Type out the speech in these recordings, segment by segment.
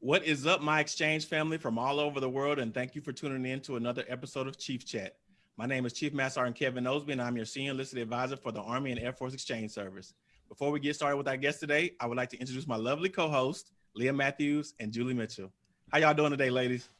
What is up, my exchange family from all over the world, and thank you for tuning in to another episode of Chief Chat. My name is Chief Master Sergeant Kevin Osby, and I'm your Senior Enlisted Advisor for the Army and Air Force Exchange Service. Before we get started with our guest today, I would like to introduce my lovely co-host, Leah Matthews and Julie Mitchell. How y'all doing today, ladies?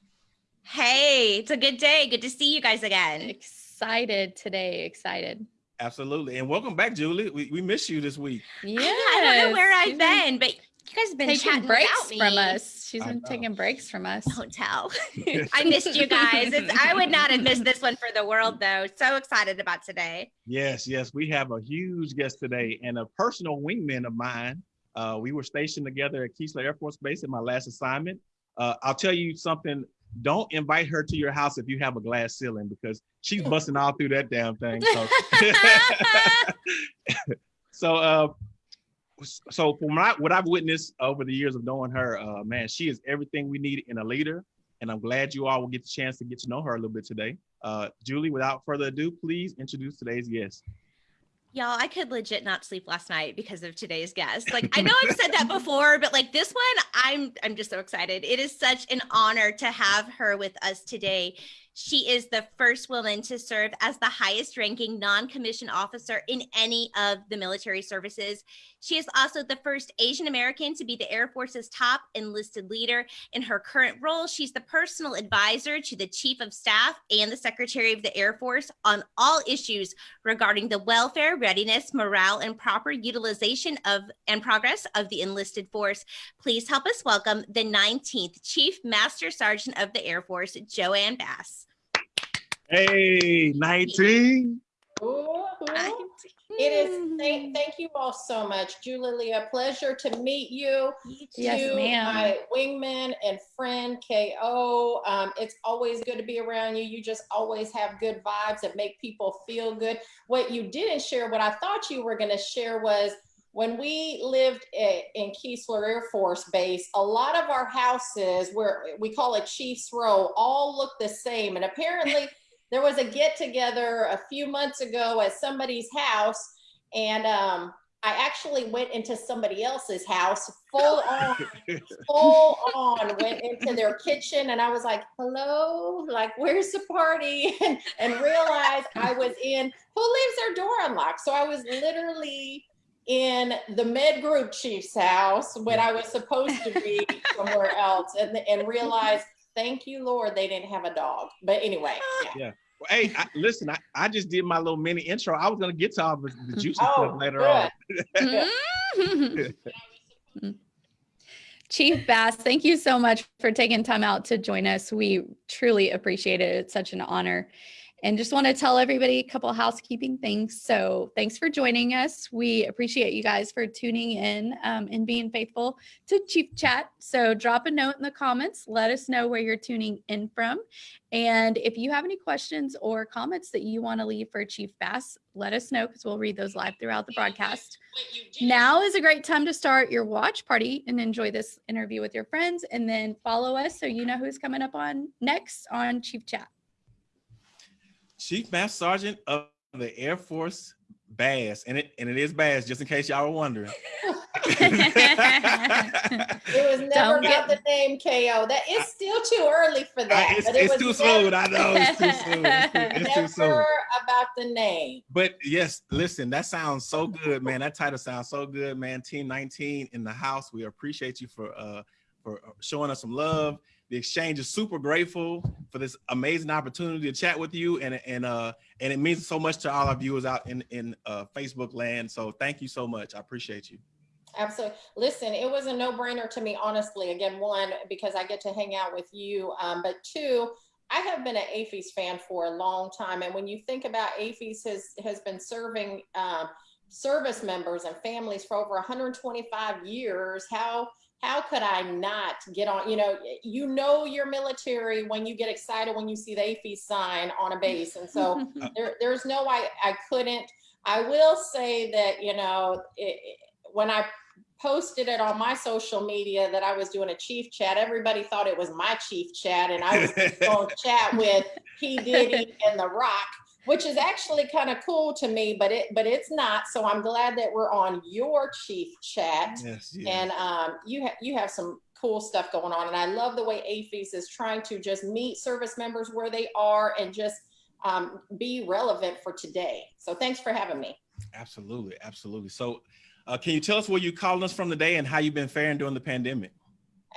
Hey, it's a good day. Good to see you guys again. Excited today. Excited. Absolutely. And welcome back, Julie. We, we miss you this week. Yeah. I don't know where I've been, but you guys have been taking breaks from us. She's I been know. taking breaks from us. Don't tell. I missed you guys. It's, I would not have missed this one for the world, though. So excited about today. Yes, yes. We have a huge guest today and a personal wingman of mine. Uh, we were stationed together at Keesler Air Force Base in my last assignment. Uh, I'll tell you something. Don't invite her to your house if you have a glass ceiling because she's busting all through that damn thing. So, so, uh, so from what, I, what I've witnessed over the years of knowing her, uh, man, she is everything we need in a leader. And I'm glad you all will get the chance to get to know her a little bit today. Uh, Julie, without further ado, please introduce today's guest. Y'all, I could legit not sleep last night because of today's guest. Like I know I've said that before, but like this one, I'm I'm just so excited. It is such an honor to have her with us today. She is the first woman to serve as the highest ranking non-commissioned officer in any of the military services. She is also the first Asian American to be the Air Force's top enlisted leader. In her current role, she's the personal advisor to the Chief of Staff and the Secretary of the Air Force on all issues regarding the welfare, readiness, morale, and proper utilization of and progress of the enlisted force. Please help us welcome the 19th Chief Master Sergeant of the Air Force, Joanne Bass. Hey, 19. Ooh, ooh. It is, thank, thank you all so much. Julie, a pleasure to meet you. Yes, to ma'am. My wingman and friend KO. Um, it's always good to be around you. You just always have good vibes that make people feel good. What you didn't share, what I thought you were going to share was when we lived i- in Keesler Air Force Base, a lot of our houses, where we call it Chiefs Row, all look the same. And apparently, there was a get together a few months ago at somebody's house, and um, I actually went into somebody else's house full on, full on, went into their kitchen, and I was like, "Hello, like, where's the party?" and, and realized I was in. Who leaves their door unlocked? So I was literally in the med group chief's house when I was supposed to be somewhere else, and and realized. Thank you, Lord, they didn't have a dog. But anyway, yeah. Well, hey, I, listen, I, I just did my little mini intro. I was gonna get to all the, the juicy Oh, stuff later on. good. Mm-hmm. Chief Bass, thank you so much for taking time out to join us. We truly appreciate it. It's such an honor. And just want to tell everybody a couple housekeeping things. So thanks for joining us. We appreciate you guys for tuning in um, and being faithful to Chief Chat. So drop a note in the comments. Let us know where you're tuning in from. And if you have any questions or comments that you want to leave for Chief Bass, let us know because we'll read those live throughout the broadcast. Now is a great time to start your watch party and enjoy this interview with your friends and then follow us so you know who's coming up on next on Chief Chat. Chief Master Sergeant of the Air Force Bass, and it and it is Bass, just in case y'all were wondering. It was never Don't about the name KO. That is still too early for that. I- it's but it it's was too never- soon. I know it's too soon. It's too, it's too soon. About the name. But yes, listen, that sounds so good, man. That title sounds so good, man. Team 19 in the house. We appreciate you for uh for showing us some love. The exchange is super grateful for this amazing opportunity to chat with you, and and uh and it means so much to all our viewers out in in uh, Facebook land. So thank you so much. I appreciate you. Absolutely. Listen, it was a no-brainer to me, honestly. Again, one, because I get to hang out with you, um, but two, I have been an AAFES fan for a long time. And when you think about AAFES has has been serving um, service members and families for over 125 years, how how could I not get on? You know, you know your military when you get excited when you see the AAFES sign on a base, and so there, there's no I I couldn't. I will say that you know it- when I posted it on my social media that I was doing a chief chat, everybody thought it was my chief chat, and I was going to chat with P Diddy and The Rock. Which is actually kind of cool to me, but it but it's not. So I'm glad that we're on your chief chat. Yes, yes. And um, you have you have some cool stuff going on, and I love the way AAFES is trying to just meet service members where they are and just um, be relevant for today. So thanks for having me. Absolutely, absolutely. So, uh, can you tell us where you calling us from today and how you've been faring during the pandemic?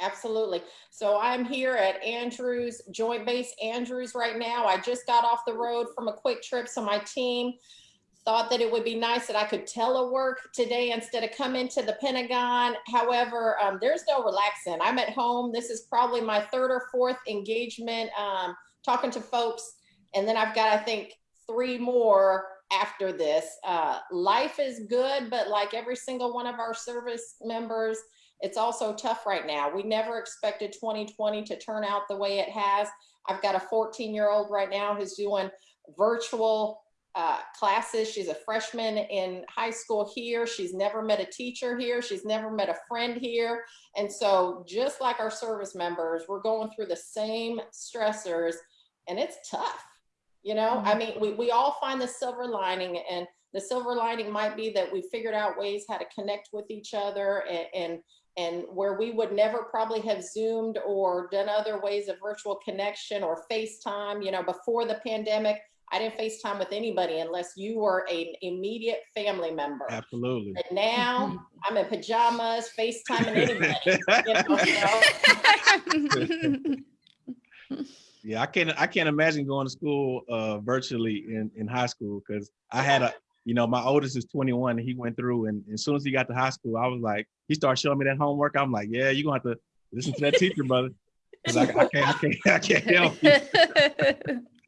Absolutely. So I'm here at Andrews, Joint Base Andrews right now. I just got off the road from a quick trip. So my team thought that it would be nice that I could telework today instead of come into the Pentagon. However, um, there's no relaxing. I'm at home. This is probably my third or fourth engagement um, talking to folks. And then I've got, I think, three more after this. Uh, life is good, but like every single one of our service members, it's also tough right now. We never expected 2020 to turn out the way it has. I've got a 14 year old right now who's doing virtual uh, classes. She's a freshman in high school here. She's never met a teacher here. She's never met a friend here. And so just like our service members, we're going through the same stressors and it's tough. You know, I mean, we, we all find the silver lining and the silver lining might be that we figured out ways how to connect with each other and, and and where we would never probably have zoomed or done other ways of virtual connection or FaceTime, you know, before the pandemic, I didn't FaceTime with anybody unless you were an immediate family member. Absolutely. And now I'm in pajamas, FaceTiming anybody. you know, yeah, I can't I can't imagine going to school uh, virtually in, in high school because I had a you know, my oldest is 21 and he went through and, and as soon as he got to high school, I was like, he started showing me that homework. I'm like, yeah, you're gonna have to listen to that teacher, brother. Cause I, I, can't, I can't, I can't help you.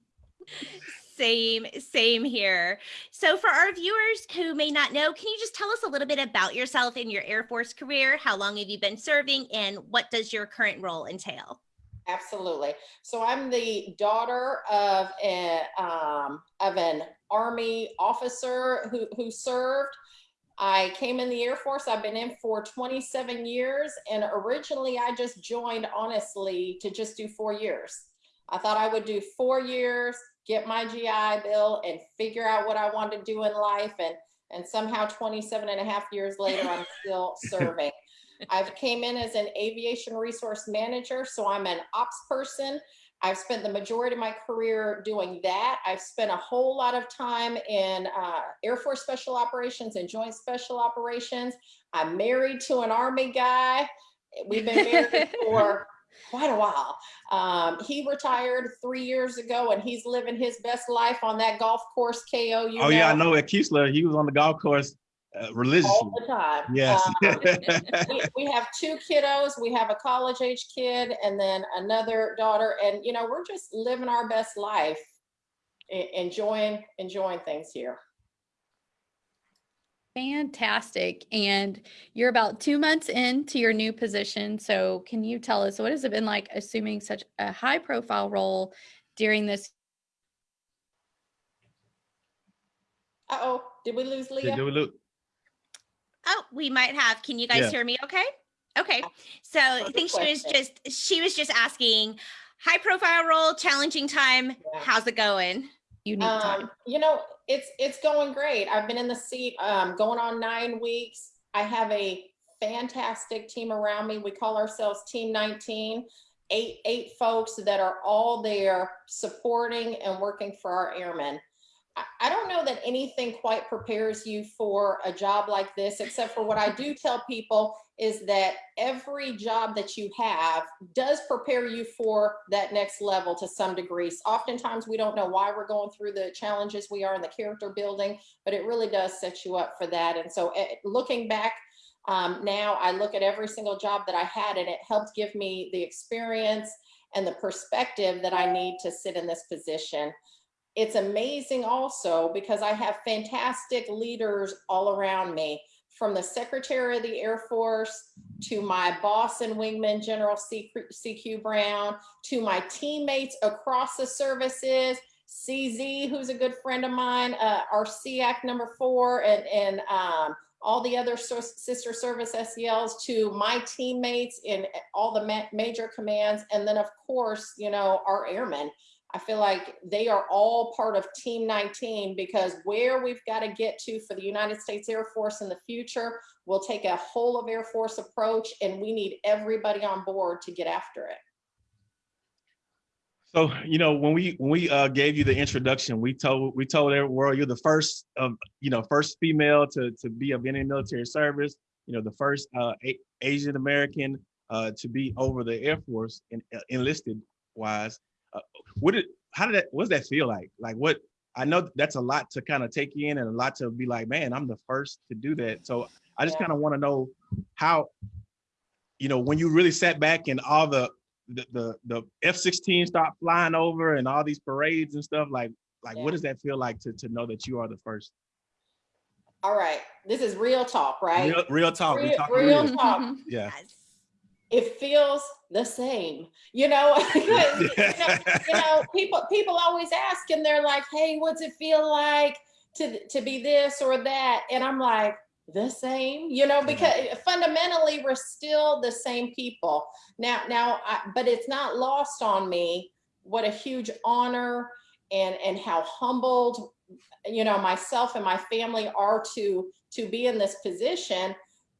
same, same here. So for our viewers who may not know, can you just tell us a little bit about yourself and your Air Force career? How long have you been serving and what does your current role entail? Absolutely. So I'm the daughter of a um, of an Army officer who who served. I came in the Air Force. I've been in for 27 years, and originally I just joined honestly to just do four years. I thought I would do four years, get my GI Bill, and figure out what I wanted to do in life. And and somehow 27 and a half years later, I'm still serving. I've came in as an aviation resource manager, so I'm an ops person. I've spent the majority of my career doing that. I've spent a whole lot of time in uh, Air Force Special Operations and Joint Special Operations. I'm married to an Army guy. We've been married for quite a while. Um, he retired three years ago and he's living his best life on that golf course, KO. oh, know. yeah, I know at Keesler, he was on the golf course uh, religiously. All the time. Yes. Um, we, we, have two kiddos. We have a college age kid and then another daughter. And, you know, we're just living our best life, enjoying, enjoying things here. Fantastic. And you're about two months into your new position. So can you tell us what has it been like assuming such a high profile role during this? Uh-oh, did we lose Leah? Did we lose? Oh, we might have. Can you guys yeah. hear me okay? Okay. So I think she was just she was just asking high profile role, challenging time. Yeah. How's it going? You need um, time. You know, it's it's going great. I've been in the seat um, going on nine weeks. I have a fantastic team around me. We call ourselves Team 19. Eight, eight folks that are all there supporting and working for our airmen. I don't know that anything quite prepares you for a job like this, except for what I do tell people is that every job that you have does prepare you for that next level to some degrees. Oftentimes we don't know why we're going through the challenges we are in the character building, but it really does set you up for that. And so eh, looking back um, now, I look at every single job that I had and it helped give me the experience and the perspective that I need to sit in this position it's amazing also because I have fantastic leaders all around me from the Secretary of the Air Force to my boss and wingman, General CQ Brown, to my teammates across the services, CZ, who's a good friend of mine, uh, our SEAC number four, and, and um, all the other sister service SELs, to my teammates in all the ma major commands, and then of course, you know, our airmen. I feel like they are all part of Team 19 because where we've got to get to for the United States Air Force in the future, we'll take a whole of Air Force approach and we need everybody on board to get after it. So, you know, when we when we uh, gave you the introduction, we told we told every world you're the first of you know first female to to be of any military service. You know, the first uh, Asian American uh, to be over the Air Force uh, enlisted wise. Uh, what did how did that what does that feel like? Like what I know that's a lot to kind of take in and a lot to be like, man, I'm the first to do that. So I just yeah. kind of want to know how, you know, when you really sat back and all the the the, the F-16 start flying over and all these parades and stuff, like like yeah. what does that feel like to to know that you are the first? All right, this is real talk, right? Real, real talk. Real, real, real talk. yeah it feels the same you know? you know you know people people always ask and they're like hey what's it feel like to to be this or that? And i'm like the same you know mm-hmm. because eh, fundamentally we're still the same people. Now now I, but it's not lost on me what a huge honor and and how humbled you know myself and my family are to to be in this position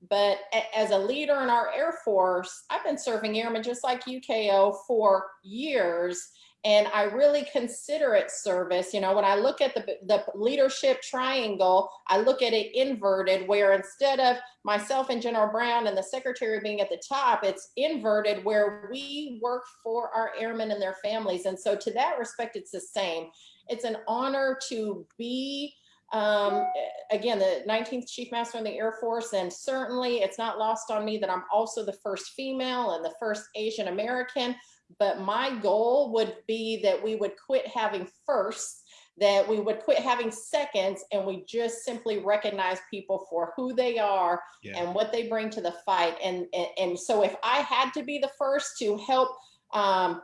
but as a leader in our Air Force, I've been serving airmen just like UKO for years. And I really consider it service. You know, when I look at the, the leadership triangle, I look at it inverted, where instead of myself and General Brown and the secretary being at the top, it's inverted where we work for our airmen and their families. And so to that respect, it's the same. It's an honor to be um, again, the 19th Chief Master in the Air Force, and certainly it's not lost on me that I'm also the first female and the first Asian American, but my goal would be that we would quit having firsts, that we would quit having seconds, and we just simply recognize people for who they are yeah. and what they bring to the fight. And, and, and so if I had to be the first to help um,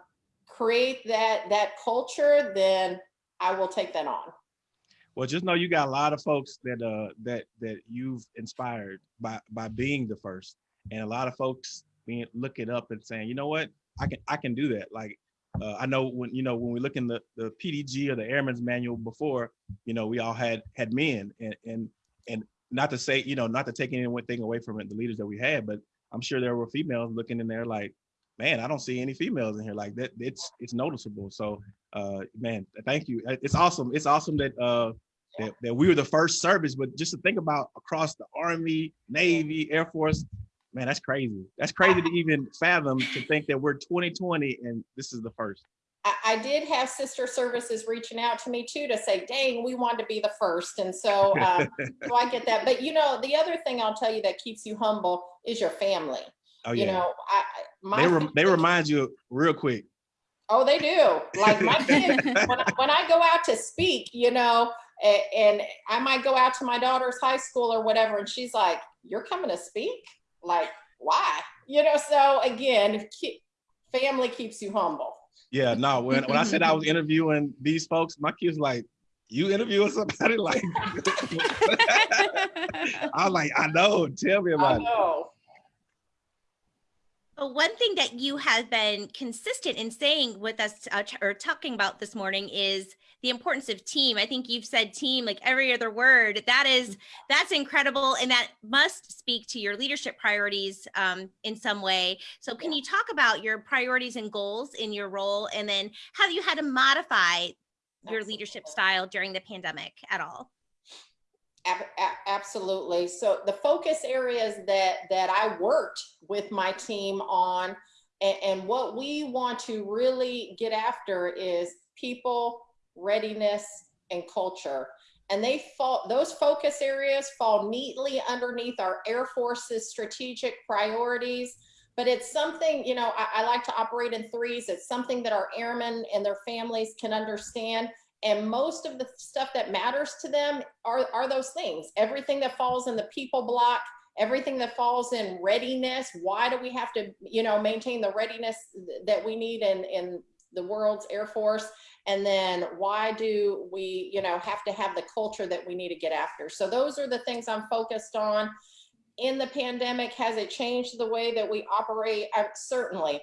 create that, that culture, then I will take that on. Well, just know you got a lot of folks that uh that that you've inspired by by being the first, and a lot of folks being looking up and saying, you know what, I can I can do that. Like uh, I know when you know when we look in the the PDG or the Airman's Manual before, you know, we all had had men, and and and not to say you know not to take anything away from it, the leaders that we had, but I'm sure there were females looking in there like, man, I don't see any females in here like that. It's it's noticeable. So, uh, man, thank you. It's awesome. It's awesome that uh that, that we were the first service, but just to think about across the Army, Navy, Air Force, man, that's crazy. That's crazy to even fathom to think that we're 2020 and this is the first. I, did have sister services reaching out to me too to say, dang, we want to be the first. And so, um, so I get that. But you know, the other thing I'll tell you that keeps you humble is your family. Oh, yeah. You know, I, my they, re they remind you real quick. Oh, they do. Like my kids, when, I, when I go out to speak, you know, and I might go out to my daughter's high school or whatever, and she's like, "You're coming to speak? Like, why?" You know. So again, family keeps you humble. Yeah. No. When when I said I was interviewing these folks, my kids like, "You interviewing somebody?" Like, I was like, "I know. Tell me about it." But one thing that you have been consistent in saying with us uh, or talking about this morning is the importance of team. I think you've said team like every other word. That is that's incredible, and that must speak to your leadership priorities um, in some way. So, can you talk about your priorities and goals in your role, and then how you had to modify your leadership style during the pandemic at all? Absolutely. So the focus areas that that I worked with my team on, and, and what we want to really get after is people, readiness, and culture. And they fall; those focus areas fall neatly underneath our Air Force's strategic priorities. But it's something, you know, I, I like to operate in threes. It's something that our airmen and their families can understand and most of the stuff that matters to them are, are those things. Everything that falls in the people block, everything that falls in readiness. Why do we have to, you know, maintain the readiness that we need in, in the world's Air Force? And then why do we, you know, have to have the culture that we need to get after? So those are the things I'm focused on. In the pandemic, has it changed the way that we operate? Uh, certainly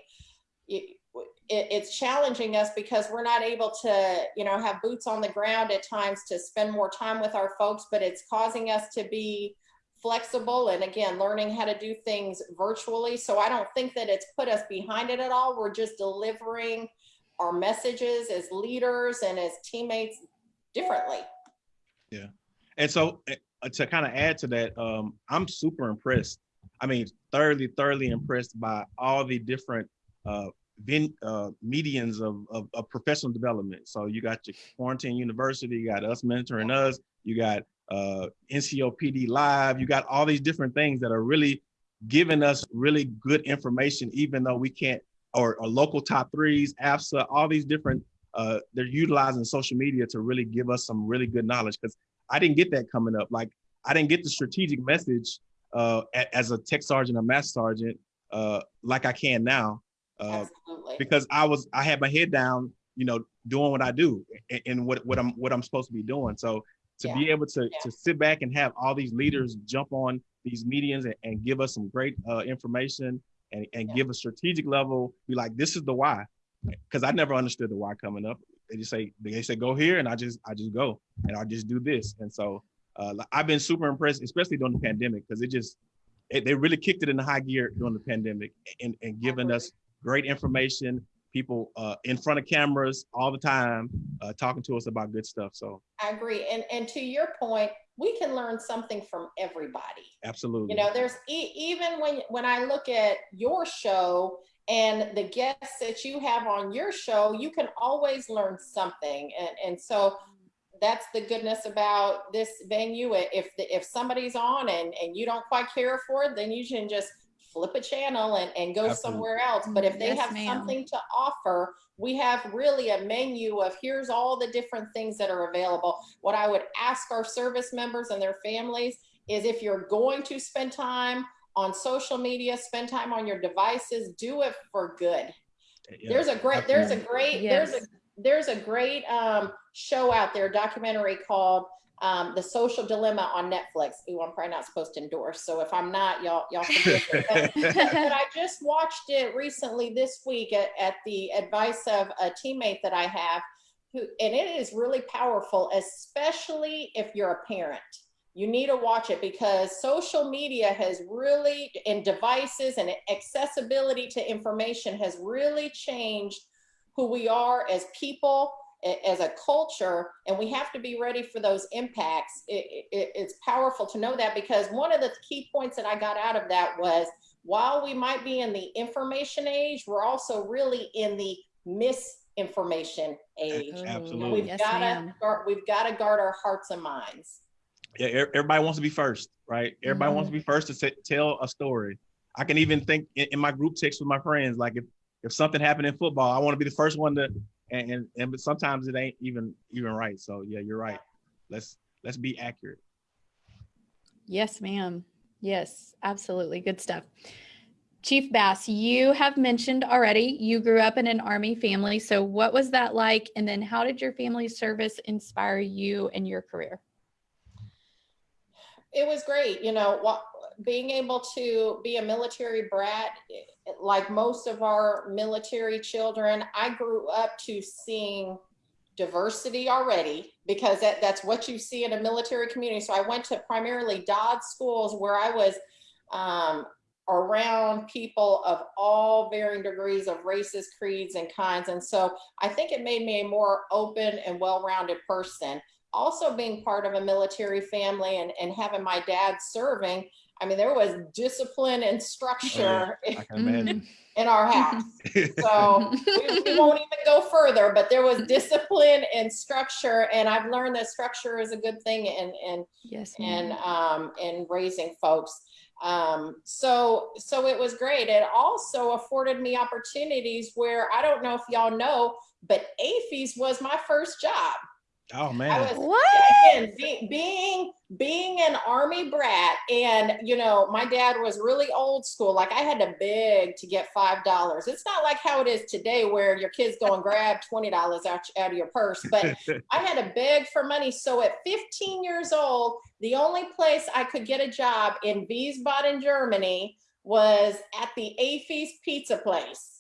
it, it's challenging us because we're not able to, you know, have boots on the ground at times to spend more time with our folks, but it's causing us to be flexible and again, learning how to do things virtually. So I don't think that it's put us behind it at all. We're just delivering our messages as leaders and as teammates differently. Yeah. And so uh, to kind of add to that, um, I'm super impressed. I mean, thoroughly, thoroughly impressed by all the different uh, ven- uh, medians of, of, of, professional development. So you got your quarantine university, you got us mentoring us, you got uh, NCOPD live, you got all these different things that are really giving us really good information, even though we can't, or, or local top threes, AFSA, all these different, uh, they're utilizing social media to really give us some really good knowledge. Because I didn't get that coming up. Like I didn't get the strategic message uh, as a tech sergeant or master sergeant uh, like I can now. Uh, because I was I had my head down, you know, doing what I do and, and what what I'm what I'm supposed to be doing. So to yeah. be able to yeah. to sit back and have all these leaders jump on these mediums and, and give us some great uh, information and, and yeah. give a strategic level, be like, this is the why. Because I never understood the why coming up. They just say they say go here, and I just I just go and I just do this. And so uh, I've been super impressed, especially during the pandemic, because it just it, they really kicked it in the high gear during the pandemic and and giving us great information, people uh, in front of cameras all the time, uh, talking to us about good stuff. So I agree. And and to your point, we can learn something from everybody. Absolutely. You know, there's e- even when when I look at your show and the guests that you have on your show, you can always learn something. And and so that's the goodness about this venue. If the, if somebody's on and and you don't quite care for it, then you can just flip a channel and, and go Absolutely. somewhere else. But if they yes, have something to offer, we have really a menu of here's all the different things that are available. What I would ask our service members and their families is if you're going to spend time on social media, spend time on your devices, do it for good. Yeah, there's a great, there's a great, yes. there's a there's a great um, show out there, documentary called um, The Social Dilemma on Netflix. Ooh, I'm probably not supposed to endorse. So if I'm not, y'all, y'all. But, but, I just watched it recently this week at, at the advice of a teammate that I have who, and it is really powerful, especially if you're a parent. You need to watch it because social media has really, and devices and accessibility to information has really changed who we are as people as a culture and we have to be ready for those impacts. It, it, it's powerful to know that because one of the key points that i got out of that was while we might be in the information age we're also really in the misinformation age. Absolutely. We've yes, got to guard, we've got to guard our hearts and minds. Yeah everybody wants to be first right? Everybody mm-hmm. wants to be first to tell a story. I can even think in, in my group text with my friends like if if something happened in football i want to be the first one to and, and and but sometimes it ain't even even right. So yeah, you're right. Let's let's be accurate. Yes, ma'am. Yes, absolutely. Good stuff. Chief Bass, you have mentioned already you grew up in an Army family. So, what was that like? And then, how did your family service inspire you and your career? It was great. You know, being able to be a military brat, like most of our military children, I grew up to seeing diversity already because that, that's what you see in a military community. So I went to primarily DoDDS schools where I was um, around people of all varying degrees of races, creeds, and kinds. And so I think it made me a more open and well-rounded person. Also being part of a military family and, and having my dad serving, I mean, there was discipline and structure oh, yeah. in, in, our house. so we, we, won't even go further, but there was discipline and structure. And I've learned that structure is a good thing in, in, yes, in, um, in raising folks. Um, so, so it was great. It also afforded me opportunities where I don't know if y'all know, but AAFES was my first job. Oh man. Was, what? Again, be, being being an army brat and you know, my dad was really old school. Like I had to beg to get five dollars. It's not like how it is today where your kids go and grab twenty dollars out, out of your purse, but I had to beg for money. So at 15 years old, the only place I could get a job in Wiesbaden, Germany was at the AAFES pizza place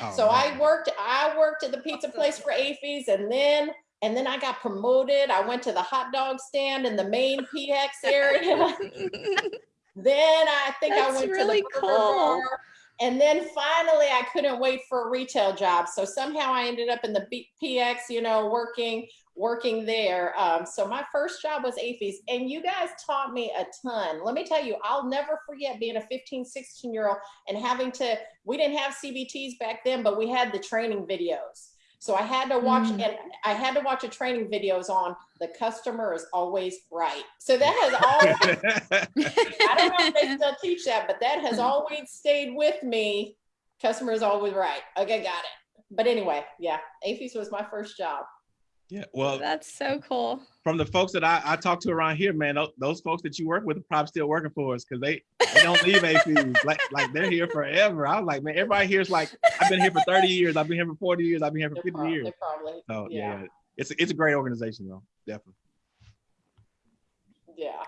Oh, So I worked, I worked at the pizza place for AAFES and then, and then I got promoted. I went to the hot dog stand in the main PX area. Then I think I went really to the cool. bar. And then finally, I couldn't wait for a retail job. So somehow I ended up in the B- PX, you know, working working there. Um, so my first job was AAFES, and you guys taught me a ton. Let me tell you, I'll never forget being a 15, 16 year old and having to. We didn't have CBTs back then, but we had the training videos. So I had to watch, Mm. and I had to watch a training videos on the customer is always right. So that has always I don't know if they still teach that, but that has always stayed with me. Customer is always right. Okay, got it. But anyway, yeah, AAFES was my first job. Yeah. Well, That's so cool. from the folks that I, I talk to around here, man, those, those folks that you work with are probably still working for us because they, they don't leave AAFES. like like they're here forever. I was like, man, everybody here is like, I've been here for 30 years, I've been here for 40 years, I've been here for They're 50 prob- years. they're probably, So yeah. yeah. it's it's a great organization though, definitely. yeah.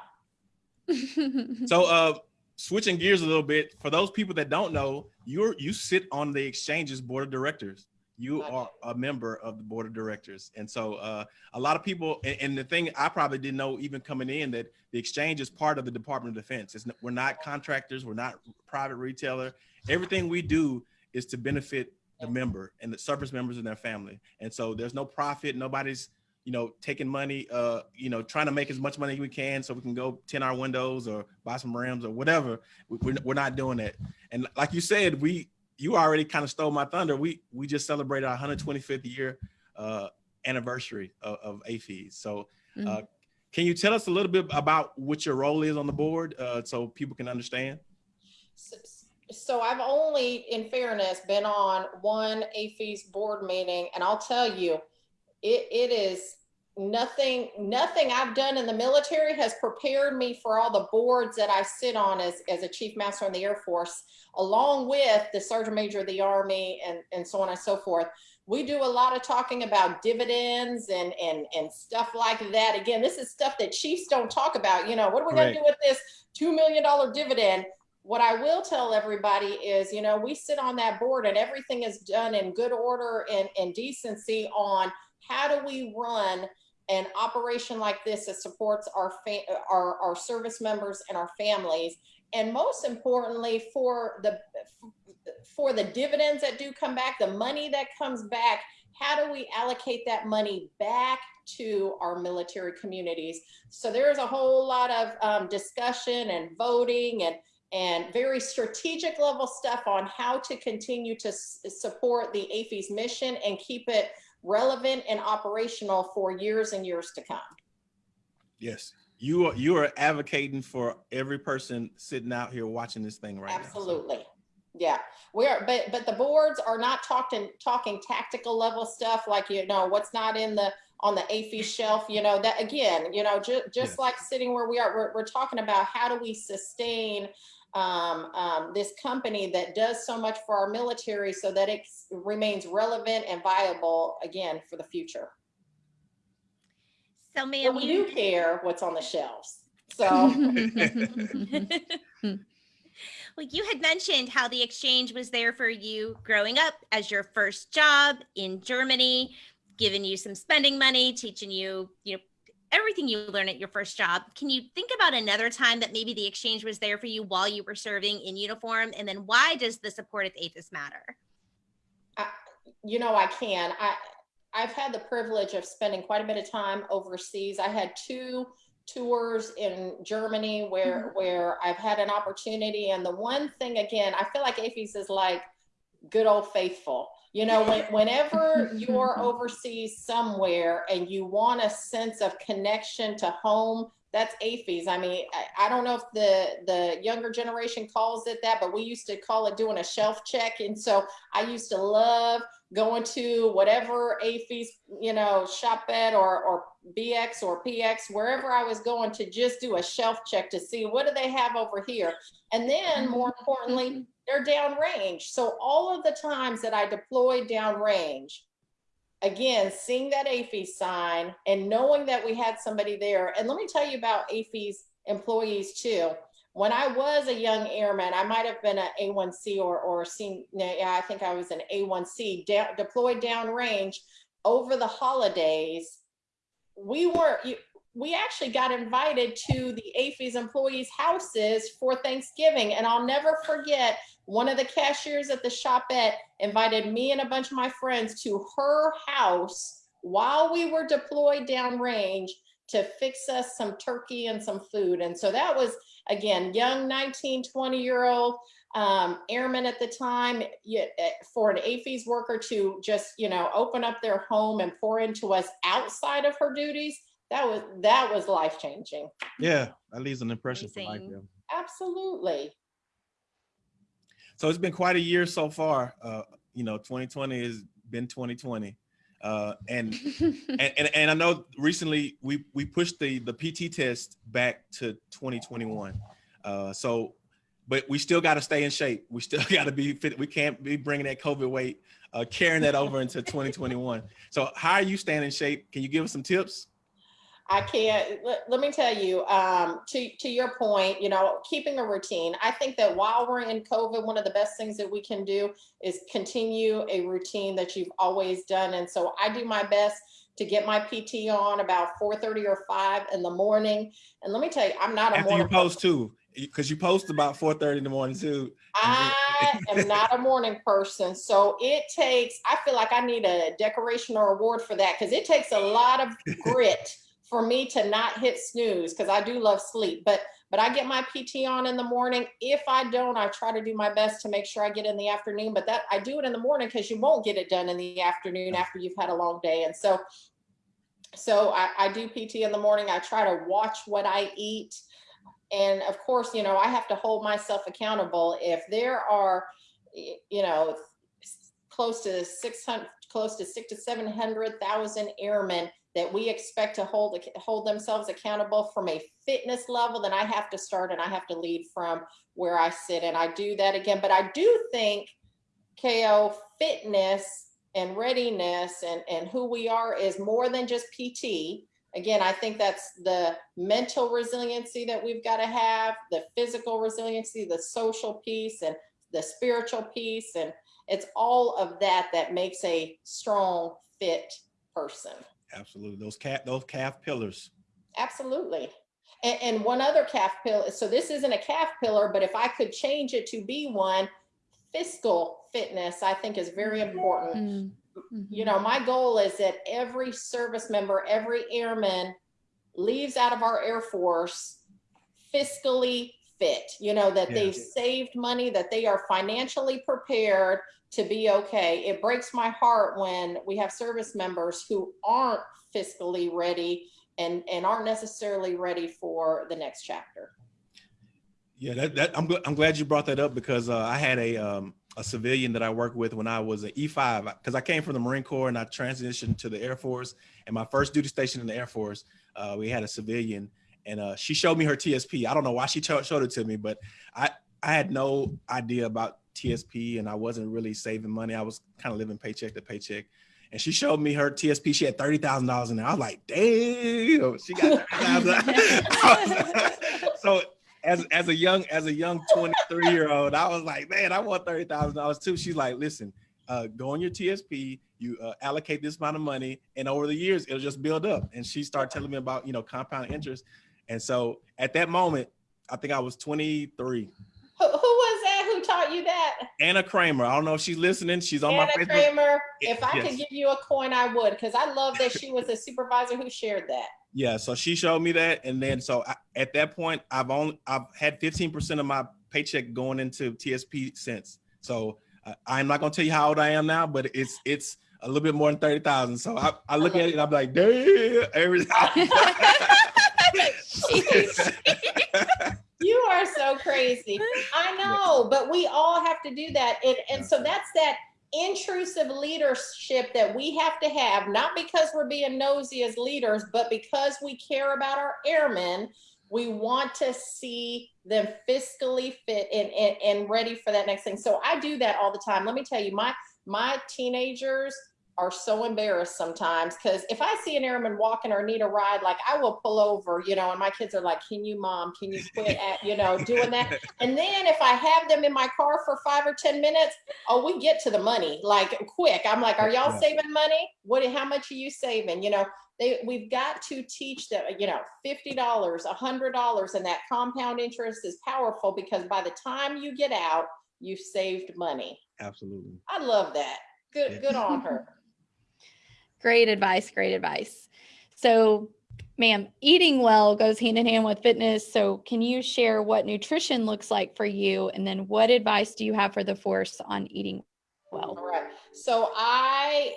So uh switching gears a little bit, for those people that don't know, you're you sit on the exchange's board of directors. You are a member of the board of directors. And so uh a lot of people and, and the thing I probably didn't know even coming in that the exchange is part of the Department of Defense. It's, we're not contractors, we're not private retailer. Everything we do is to benefit the member and the service members and their family. And so there's no profit, nobody's you know, taking money, uh, you know, trying to make as much money as we can so we can go 10 hour windows or buy some rims or whatever. We- We're, we're not doing that. And like you said, we, you already kind of stole my thunder. We, we just celebrated our 125th year uh, anniversary of, of AAFES. So uh, can you tell us a little bit about what your role is on the board uh, so people can understand? So, so I've only, in fairness, been on one AAFES board meeting, and I'll tell you, it, it is nothing, nothing I've done in the military has prepared me for all the boards that I sit on as, as a chief master in the Air Force, along with the sergeant major of the Army and, and so on and so forth. We do a lot of talking about dividends and, and, and stuff like that. Again, this is stuff that chiefs don't talk about. You know, what are we going to do with this $2 million dividend? What I will tell everybody is, you know, we sit on that board and everything is done in good order and, and decency on how do we run an operation like this that supports our, our, our service members and our families. And most importantly, for the, for the dividends that do come back, the money that comes back, how do we allocate that money back to our military communities? So there's a whole lot of um, discussion and voting and and very strategic level stuff on how to continue to support the AAFES mission and keep it relevant and operational for years and years to come. Yes. You are, you are advocating for every person sitting out here watching this thing right now. Absolutely. Yeah, we are, but, but the boards are not talking, talking tactical level stuff like, you know, what's not in the, on the AFI shelf, you know, that again, you know, ju- just Yes. like sitting where we are, we're, we're talking about how do we sustain um, um, this company that does so much for our military so that it remains relevant and viable again for the future. So, ma'am, we you do care what's on the shelves. So. well, you had mentioned how the exchange was there for you growing up as your first job in Germany, giving you some spending money, teaching you, you know, everything you learn at your first job. Can you think about another time that maybe the exchange was there for you while you were serving in uniform? And then why does the support of AAFES matter? you know i can i i've had the privilege of spending quite a bit of time overseas i had two tours in germany where mm-hmm. where i've had an opportunity and the one thing again i feel like AAFES is like good old faithful you know when, whenever you're overseas somewhere and you want a sense of connection to home that's AAFES. I mean, I, I don't know if the the younger generation calls it that, but we used to call it doing a shelf check. And so I used to love going to whatever AAFES, you know, shop at or, or BX or PX, wherever I was going to just do a shelf check to see what do they have over here. And then more mm-hmm. importantly, mm-hmm. They're downrange. So all of the times that I deployed downrange, again, seeing that AAFES sign and knowing that we had somebody there. And let me tell you about AAFES employees too. when I was a young airman, I might have been an A1C or or seen. Yeah, I think I was an A1C down, deployed downrange over the holidays. We were we actually got invited to the AAFES employees' houses for Thanksgiving, and I'll never forget. One of the cashiers at the shopette invited me and a bunch of my friends to her house while we were deployed downrange to fix us some turkey and some food. And so that was, again, young 19, 20 year old um, airmen at the time eh, for an AAFES worker to just, you know, open up their home and pour into us outside of her duties. That was, that was life changing. Yeah, that leaves an impression for life. Yeah. Absolutely. So it's been quite a year so far. Uh, you know, 2020 has been 2020. Uh, and, and, and and I know recently we we pushed the the PT test back to 2021. Uh, so, but we still got to stay in shape. We still got to be fit. We can't be bringing that COVID weight, uh, carrying that over into 2021. So, how are you staying in shape? Can you give us some tips? I can't, let, let me tell you, um, to, to your point, you know, keeping a routine. I think that while we're in COVID, one of the best things that we can do is continue a routine that you've always done. And so I do my best to get my PT on about 4.30 or 5 in the morning. And let me tell you, I'm not a After morning you post person. too, because you post about 4.30 in the morning too. I am not a morning person. So it takes, I feel like I need a decoration or award for that because it takes a lot of grit for me to not hit snooze because I do love sleep. But but I get my PT on in the morning. If I don't, I try to do my best to make sure I get in the afternoon. But that I do it in the morning because you won't get it done in the afternoon after you've had a long day. And so so I, I do PT in the morning. I try to watch what I eat. And of course, you know, I have to hold myself accountable. If there are, you know, close to 600, close to six to 700,000 airmen that we expect to hold hold themselves accountable from a fitness level, then I have to start and I have to lead from where I sit. And I do that again. But I do think KO fitness and readiness and, and who we are is more than just PT. Again, I think that's the mental resiliency that we've got to have, the physical resiliency, the social piece, and the spiritual piece. And it's all of that that makes a strong, fit person. Absolutely. Those CAF, those CAF pillars. Absolutely. And, and one other CAF pillar. So this isn't a CAF pillar, but if I could change it to be one, fiscal fitness, I think is very important. Mm -hmm. You know, my goal is that every service member, every airman leaves out of our Air Force fiscally fit, you know, that yeah. they've saved money, that they are financially prepared to be okay. It breaks my heart when we have service members who aren't fiscally ready and, and aren't necessarily ready for the next chapter. Yeah, that, that I'm I'm glad you brought that up because uh, I had a um, a civilian that I worked with when I was an E5 because I came from the Marine Corps and I transitioned to the Air Force. And my first duty station in the Air Force, uh, we had a civilian and uh, she showed me her TSP. I don't know why she showed it to me, but I I had no idea about TSP and I wasn't really saving money. I was kind of living paycheck to paycheck. And she showed me her TSP. She had thirty thousand dollars in there. I was like, damn, she got thirty thousand. so as as a young as a young 23 year old, I was like, man, I want thirty thousand dollars too. She's like, listen, uh, go on your TSP, you uh, allocate this amount of money, and over the years it'll just build up. And she started telling me about you know compound interest. And so at that moment, I think I was 23 taught you that? Anna Kramer. I don't know if she's listening. She's on Anna my Facebook. Kramer. If I yes. could give you a coin, I would, because I love that she was a supervisor who shared that. Yeah, so she showed me that, and then so I, at that point, I've only I've had 15% of my paycheck going into TSP since. So uh, I'm not gonna tell you how old I am now, but it's it's a little bit more than 30,000. So I, I look at it and I'm like, damn, everything. you are so crazy. I know, but we all have to do that. And, and so that's that intrusive leadership that we have to have, not because we're being nosy as leaders, but because we care about our airmen. We want to see them fiscally fit and, and, and ready for that next thing. So I do that all the time. Let me tell you, my my teenagers are so embarrassed sometimes because if I see an airman walking or need a ride, like I will pull over, you know, and my kids are like, Can you, mom, can you quit at, you know, doing that? And then if I have them in my car for five or 10 minutes, oh, we get to the money like quick. I'm like, Are y'all saving money? What, how much are you saving? You know, they, we've got to teach them, you know, $50, $100, and that compound interest is powerful because by the time you get out, you've saved money. Absolutely. I love that. Good, good on her. Great advice. Great advice. So, ma'am, eating well goes hand in hand with fitness. So, can you share what nutrition looks like for you? And then, what advice do you have for the force on eating well? All right. So, I,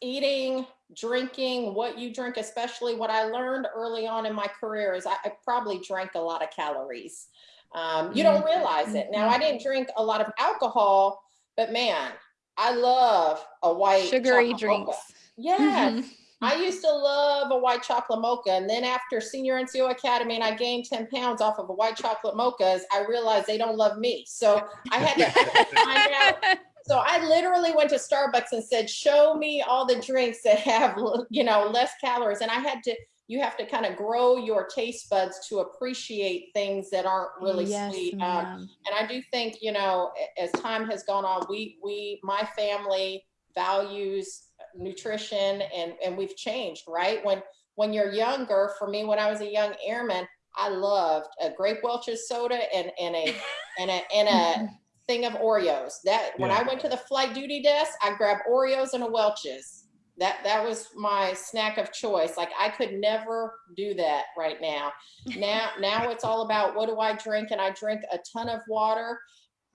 eating, drinking, what you drink, especially what I learned early on in my career is I, I probably drank a lot of calories. Um, you don't realize it. Now, I didn't drink a lot of alcohol, but man, I love a white sugary drinks. Mocha. Yes. Mm-hmm. I used to love a white chocolate mocha. And then after senior NCO Academy and I gained 10 pounds off of a white chocolate mochas, I realized they don't love me. So I had to find out. So I literally went to Starbucks and said, show me all the drinks that have, you know, less calories. And I had to, you have to kind of grow your taste buds to appreciate things that aren't really Yes, sweet. Um, and I do think, you know, as time has gone on, we, we, my family values nutrition and, and we've changed, right? When, when you're younger, for me, when I was a young airman, I loved a grape Welch's soda and, and a, and a, and a thing of Oreos. That, when I went to the flight duty desk, I grabbed Oreos and a Welch's. That, that was my snack of choice. Like I could never do that right now. Now, now it's all about what do I drink? And I drink a ton of water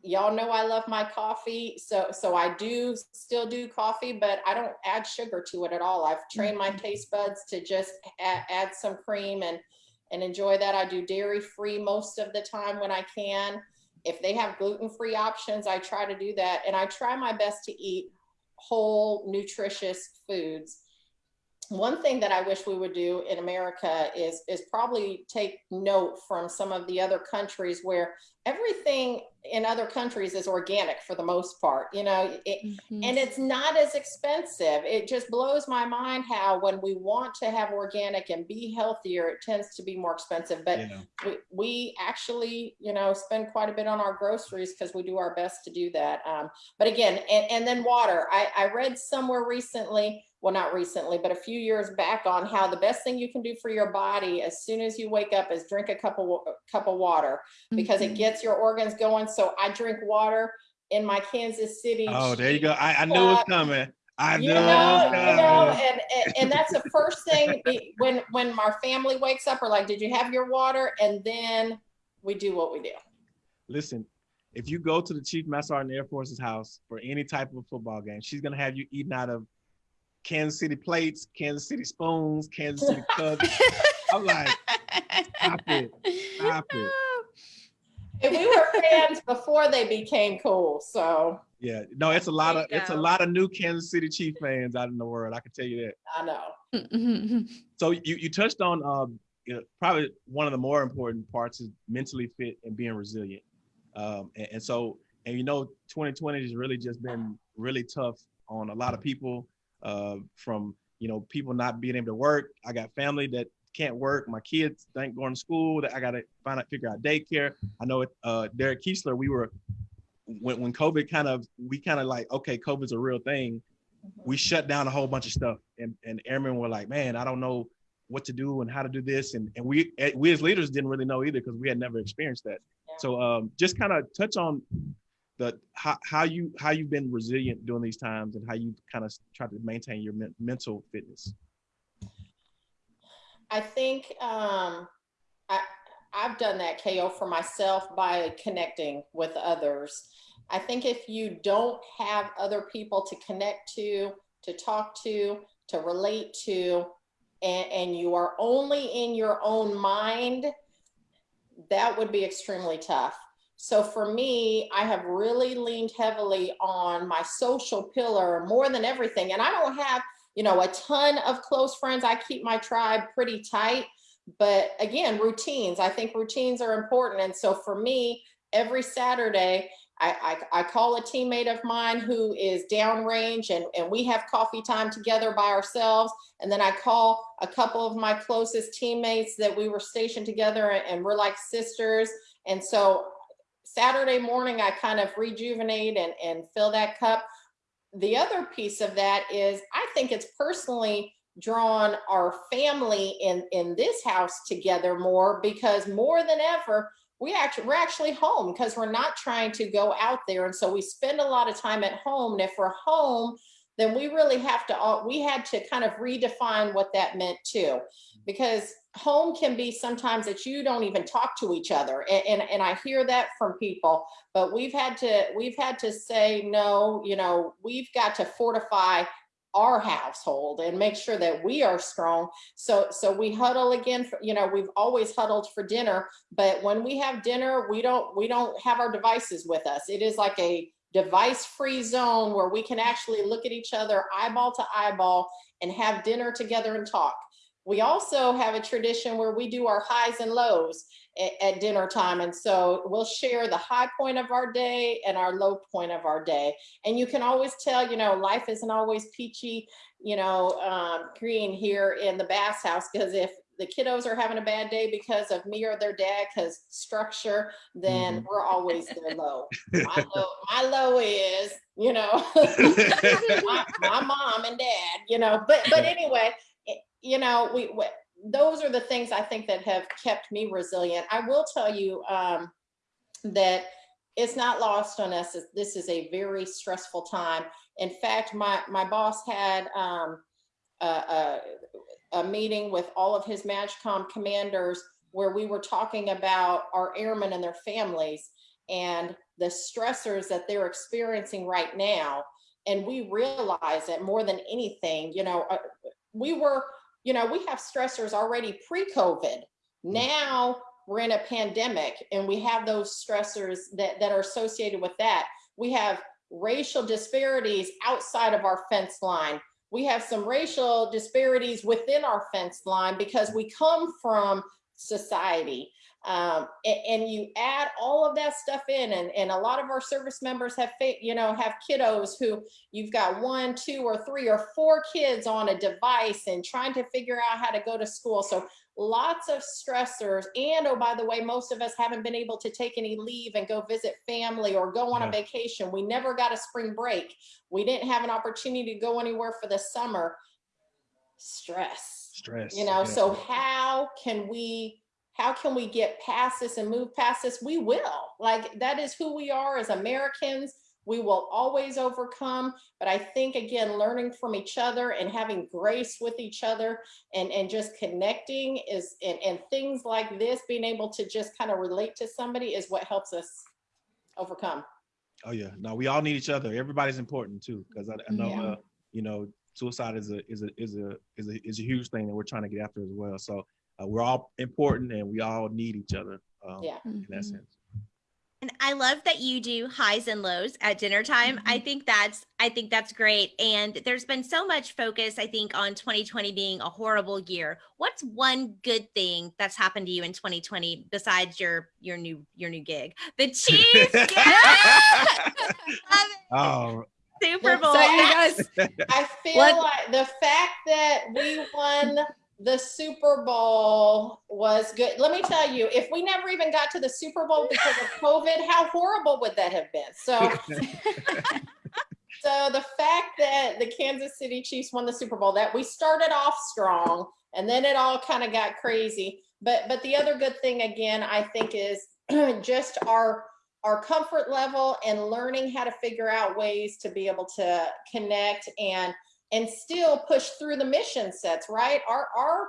y'all know I love my coffee. So, so I do still do coffee, but I don't add sugar to it at all. I've trained my mm-hmm. taste buds to just add, add some cream and, and enjoy that. I do dairy free most of the time when I can. If they have gluten-free options, I try to do that. And I try my best to eat whole nutritious foods. One thing that I wish we would do in America is, is probably take note from some of the other countries where everything in other countries is organic for the most part, you know, it, Mhm. and it's not as expensive. It just blows my mind how when we want to have organic and be healthier, it tends to be more expensive. But Yeah. we, we actually, you know, spend quite a bit on our groceries because we do our best to do that. Um, but again, and, and then water. I, I read somewhere recently, well, not recently, but a few years back on how the best thing you can do for your body as soon as you wake up is drink a cup of, wa- cup of water because it Mhm. gets your organs going. So I drink water in my Kansas City. Oh, there you go. I, I knew it was coming. I knew You it was know, you know, and, and and that's the first thing when when my family wakes up. We're like, "Did you have your water?" And then we do what we do. Listen, if you go to the Chief Master Sergeant Air Force's house for any type of football game, she's gonna have you eating out of Kansas City plates, Kansas City spoons, Kansas City cups. I'm like, stop it, stop it. And we were fans before they became cool. So Yeah, no, it's a lot of it's a lot of new Kansas City Chief fans out in the world. I can tell you that. I know. So you, you touched on um, you know, probably one of the more important parts is mentally fit and being resilient. Um, and, and so, and you know, 2020 has really just been really tough on a lot of people uh, from, you know, people not being able to work. I got family that can't work. My kids ain't going to school. That I got to find out, figure out daycare. I know it, uh, Derek Kiesler, we were, when, when COVID kind of, we kind of like, okay, COVID's a real thing we shut down a whole bunch of stuff and, and airmen were like man i don't know what to do and how to do this and, and we eh, we as leaders didn't really know either because we had never experienced that Yeah. so um, just kind of touch on the how, how you how you've been resilient during these times and how you kind of try to maintain your men- mental fitness I think um, I, I've done that KO for myself by connecting with others. I think if you don't have other people to connect to, to talk to, to relate to, and, and you are only in your own mind, that would be extremely tough. So for me, I have really leaned heavily on my social pillar more than everything. And I don't have you know, a ton of close friends. I keep my tribe pretty tight. But again, routines. I think routines are important. And so for me, every Saturday, I, I, I call a teammate of mine who is downrange and, and we have coffee time together by ourselves. And then I call a couple of my closest teammates that we were stationed together and, and we're like sisters. And so Saturday morning, I kind of rejuvenate and, and fill that cup. The other piece of that is I think it's personally drawn our family in, in this house together more because more than ever, we actually we're actually home because we're not trying to go out there and so we spend a lot of time at home and if we're home then we really have to we had to kind of redefine what that meant too because home can be sometimes that you don't even talk to each other and, and, and i hear that from people but we've had to we've had to say no you know we've got to fortify our household and make sure that we are strong. So, so we huddle again, for, you know, we've always huddled for dinner, but when we have dinner, we don't, we don't have our devices with us. It is like a device free zone where we can actually look at each other eyeball to eyeball and have dinner together and talk. We also have a tradition where we do our highs and lows at, at, dinner time. And so we'll share the high point of our day and our low point of our day. And you can always tell, you know, life isn't always peachy, you know, um, green here in the Bass house, because if the kiddos are having a bad day because of me or their dad because structure then mm -hmm. we're always their low. my low my low is you know my, my, mom and dad you know but but anyway you know, we, we, those are the things I think that have kept me resilient. I will tell you um, that it's not lost on us. This is a very stressful time. In fact, my, my boss had um, a, a, a meeting with all of his MAJCOM commanders where we were talking about our airmen and their families and the stressors that they're experiencing right now. And we realize that more than anything, you know, uh, we were you know, we have stressors already pre-COVID. Mm. Now we're in a pandemic and we have those stressors that, that are associated with that. We have racial disparities outside of our fence line. We have some racial disparities within our fence line because we come from society. Um, and, and, you add all of that stuff in and, and a lot of our service members have, you know, have kiddos who you've got one, two or three or four kids on a device and trying to figure out how to go to school. So lots of stressors. And oh, by the way, most of us haven't been able to take any leave and go visit family or go on yeah. a vacation. We never got a spring break. We didn't have an opportunity to go anywhere for the summer. Stress. Stress. You know, yeah. so how can we how can we get past this and move past this? We will. Like that is who we are as Americans. We will always overcome. But I think, again, learning from each other and having grace with each other and, and just connecting is, and, and things like this, being able to just kind of relate to somebody is what helps us overcome. Oh yeah, no, we all need each other. Everybody's important too, because I, I, know, yeah. uh, you know, suicide is a is a is a is a is a huge thing that we're trying to get after as well. So uh, we're all important and we all need each other um, yeah. in that mm-hmm. sense. And I love that you do highs and lows at dinner time. Mm -hmm. I think that's I think that's great. And there's been so much focus, I think, on 2020 being a horrible year. What's one good thing that's happened to you in 2020 besides your your new your new gig? The Chiefs. oh, Super Bowl. So you guys, I feel what? like the fact that we won the Super Bowl was good. Let me tell you, if we never even got to the Super Bowl because of COVID, how horrible would that have been? So, so the fact that the Kansas City Chiefs won the Super Bowl, that we started off strong and then it all kind of got crazy. But but the other good thing again, I think, is just our our comfort level and learning how to figure out ways to be able to connect and and still push through the mission sets, right? Our, our,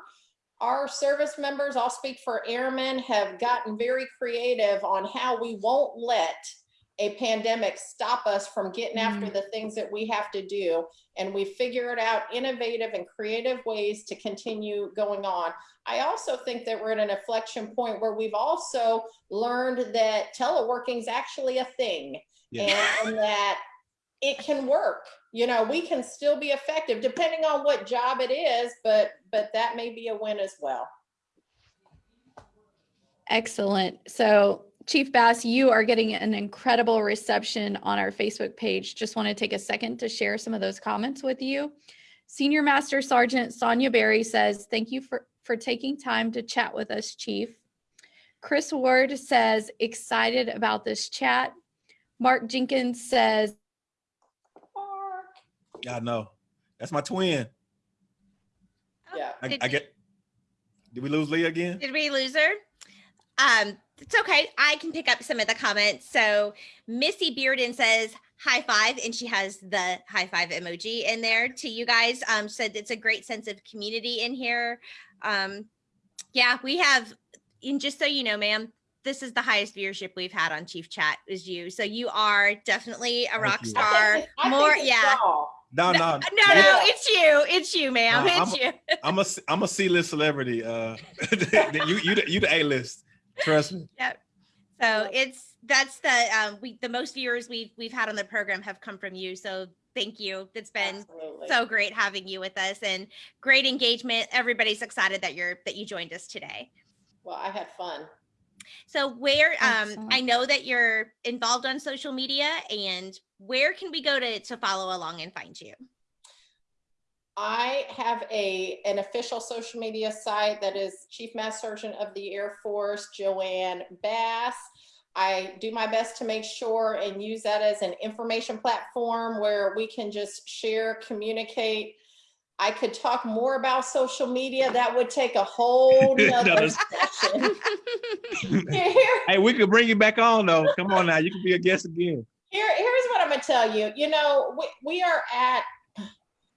our service members, I'll speak for airmen, have gotten very creative on how we won't let a pandemic stop us from getting mm after the things that we have to do. And we figured out innovative and creative ways to continue going on. I also think that we're at an inflection point where we've also learned that teleworking is actually a thing yeah. and, and that it can work you know, we can still be effective depending on what job it is, but but that may be a win as well. Excellent. So Chief Bass, you are getting an incredible reception on our Facebook page. Just want to take a second to share some of those comments with you. Senior Master Sergeant Sonia Berry says, thank you for, for taking time to chat with us, Chief. Chris Ward says, excited about this chat. Mark Jenkins says, I know. That's my twin. Yeah. I, Did- I get. Did we lose Leah again? Did we lose her? Um, it's okay. I can pick up some of the comments. So Missy Bearden says high five, and she has the high five emoji in there to you guys. Um, said it's a great sense of community in here. Um, yeah, we have, and just so you know, ma'am, this is the highest viewership we've had on Chief Chat is you. So you are definitely a rock you. I star. think I More, think it's yeah. y'all. No, no, No, no, no, it's you. It's you, ma'am. No, it's you. I'm a I'm a C list celebrity. Uh, you you the, you the A list. Trust me. Yep. So it's that's the um we the most viewers we've we've had on the program have come from you. So thank you. It's been Absolutely. so great having you with us and great engagement. Everybody's excited that you're that you joined us today. Well, I had fun. So where um Excellent. I know that you're involved on social media and where can we go to to follow along and find you? I have a an official social media site that is Chief Master Sergeant of the Air Force, JoAnne Bass. I do my best to make sure and use that as an information platform where we can just share, communicate. I could talk more about social media. That would take a whole nother Another- session. Here, here- Hey, we could bring you back on though. Come on now, you can be a guest again. Here, here's what I'm gonna tell you. You know, we, we are at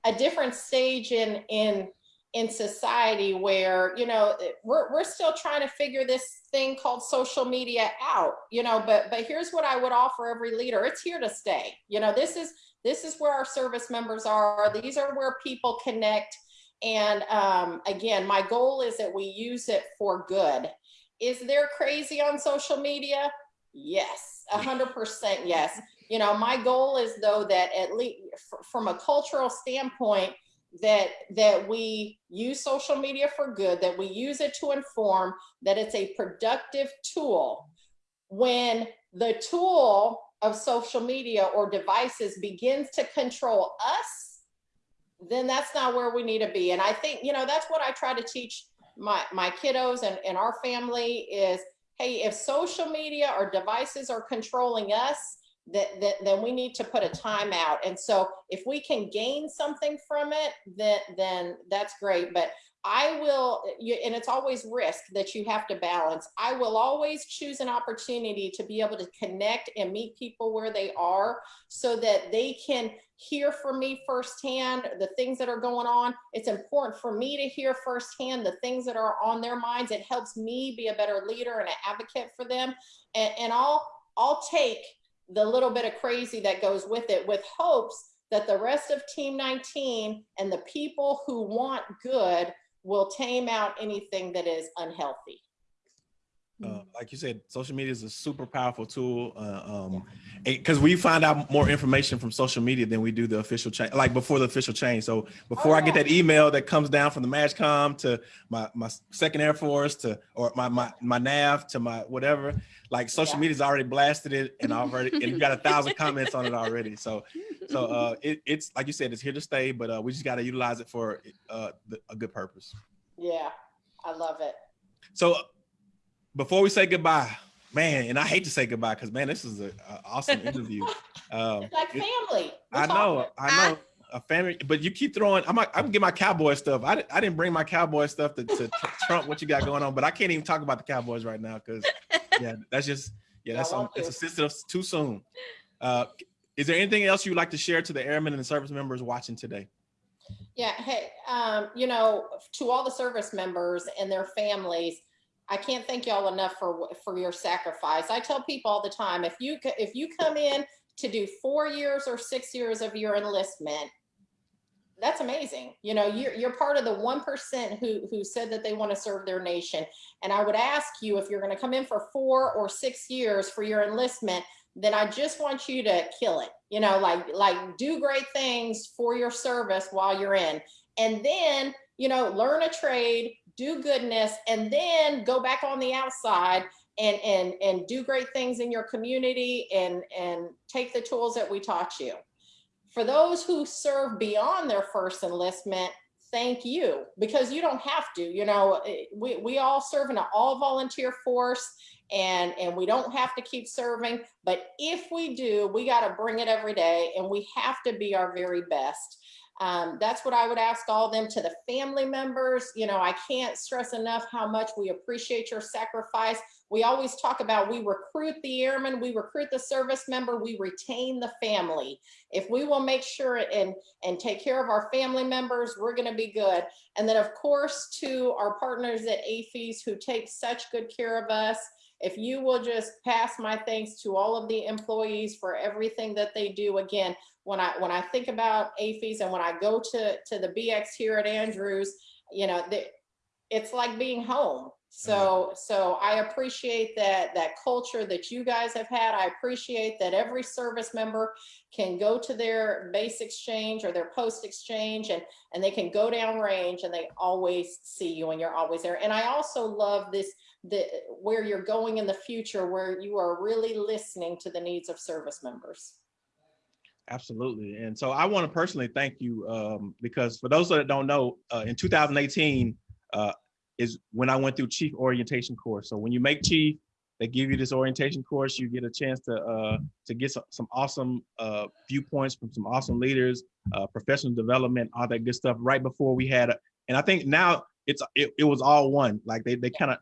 a different stage in in in society where you know we're we're still trying to figure this thing called social media out. You know, but but here's what I would offer every leader: it's here to stay. You know, this is this is where our service members are. These are where people connect. And um, again, my goal is that we use it for good. Is there crazy on social media? Yes, a hundred percent yes. You know, my goal is though that at least from a cultural standpoint, that that we use social media for good, that we use it to inform, that it's a productive tool. When the tool of social media or devices begins to control us, then that's not where we need to be. And I think, you know, that's what I try to teach my my kiddos and, and our family is hey, if social media or devices are controlling us, that, that then we need to put a timeout. And so if we can gain something from it, then then that's great. But I will, and it's always risk that you have to balance. I will always choose an opportunity to be able to connect and meet people where they are so that they can hear from me firsthand the things that are going on. It's important for me to hear firsthand the things that are on their minds. It helps me be a better leader and an advocate for them. And, and I'll, I'll take the little bit of crazy that goes with it with hopes that the rest of Team 19 and the people who want good will tame out anything that is unhealthy. Uh, like you said, social media is a super powerful tool. Uh, um, because we find out more information from social media than we do the official change, like before the official change. So before Oh, I get that email that comes down from the MAJCOM to my my Second Air Force to or my my my NAF to my whatever, like social Yeah. media's already blasted it and already and you got a thousand comments on it already. So so uh, it, it's like you said, it's here to stay, but uh, we just got to utilize it for uh, the, a good purpose. Yeah, I love it. So before we say goodbye, man, and I hate to say goodbye because man, this is an awesome interview. Um, It's like family. We're I know, talking. I know. A family, but you keep throwing. I'm. I'm gonna get my cowboy stuff. I, I didn't bring my cowboy stuff to, to tr- trump what you got going on, but I can't even talk about the Cowboys right now because yeah, that's just yeah, that's on, it's a sensitive too soon. Uh, is there anything else you'd like to share to the airmen and the service members watching today? Yeah, hey, um, you know, to all the service members and their families, I can't thank y'all enough for for your sacrifice. I tell people all the time, if you if you come in to do four years or six years of your enlistment, that's amazing. You know, you're you're part of the one percent who who said that they want to serve their nation. And I would ask you if you're going to come in for four or six years for your enlistment, then I just want you to kill it. You know, like like do great things for your service while you're in. And then, you know, learn a trade, do goodness, and then go back on the outside and and and do great things in your community and and take the tools that we taught you. For those who serve beyond their first enlistment, thank you because you don't have to you know eh, we, we all serve in an all volunteer force and and we don't have to keep serving but if we do we got to bring it every day and we have to be our very best um, that's what I would ask all them to the family members. You know, I can't stress enough how much we appreciate your sacrifice. We always talk about we recruit the airman, we recruit the service member, we retain the family. If we will make sure and, and take care of our family members, we're gonna be good. And then of course to our partners at AAFES who take such good care of us, if you will just pass my thanks to all of the employees for everything that they do. Again, when I when I think about AAFES and when I go to to the BX here at Andrews, you know, the, it's like being home. So mm-hmm. so I appreciate that that culture that you guys have had. I appreciate that every service member can go to their base exchange or their post exchange and and they can go down range and they always see you and you're always there. And I also love this the where you're going in the future where you are really listening to the needs of service members. Absolutely. And so I want to personally thank you um, because for those that don't know, uh, in 2018 uh, is when I went through chief orientation course. So when you make chief, they give you this orientation course, you get a chance to uh, to get some, some awesome uh, viewpoints from some awesome leaders, uh, professional development, all that good stuff right before we had, a, and I think now it's it, it was all one. Like they, they kind of,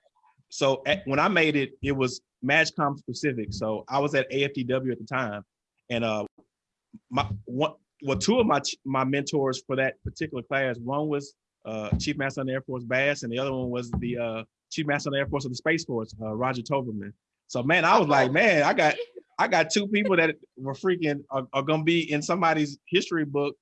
so at, when I made it, it was MAJCOM specific. So I was at AFDW at the time and uh, my one well two of my my mentors for that particular class one was uh, chief master of the air force bass and the other one was the uh, chief master of the air force of the space force uh, roger towberman so man i was like man i got i got two people that were freaking are, are, gonna be in somebody's history book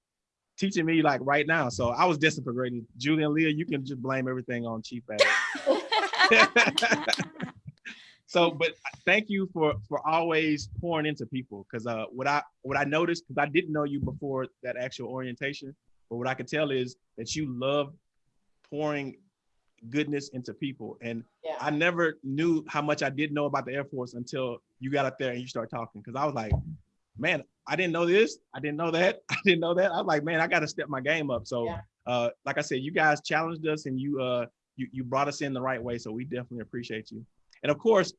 teaching me like right now. So i was destined for greatness julie and leah you can just blame everything on chief bass so but thank you for for always pouring into people because uh what i what i noticed because i didn't know you before that actual orientation but what i could tell is that you love pouring goodness into people. And yeah. i never knew how much i didn't know about the air force until you got up there and you start talking because i was like man i didn't know this. I didn't know that. I didn't know that. I was like man i got to step my game up. So yeah. uh like i said you guys challenged us and you uh you, you brought us in the right way so we definitely appreciate you and of course,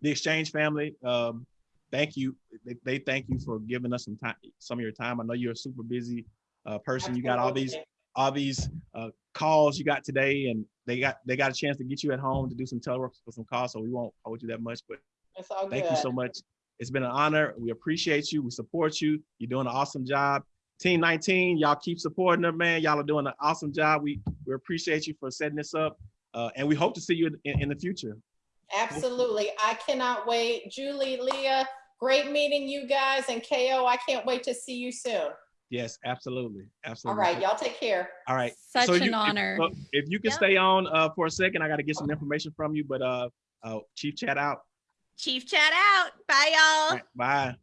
the exchange family, um, thank you. They, they, thank you for giving us some time, some of your time. I know you're a super busy uh, person. You got all these, all these uh, calls you got today, and they got they got a chance to get you at home to do some telework for some calls. So we won't hold you that much, but thank good. you so much. It's been an honor. We appreciate you. We support you. You're doing an awesome job. Team 19, y'all keep supporting them, man. Y'all are doing an awesome job. We we appreciate you for setting this up, uh, and we hope to see you in, in the future. Absolutely. I cannot wait. Julie, Leah, great meeting you guys. And KO, I can't wait to see you soon. Yes, absolutely. Absolutely. All right. Y'all take care. All right. Such so an you, honor. If, if, you can yep. stay on uh, for a second, I got to get some information from you, but uh, uh, Chief chat out. Chief chat out. Bye, y'all. Right, bye.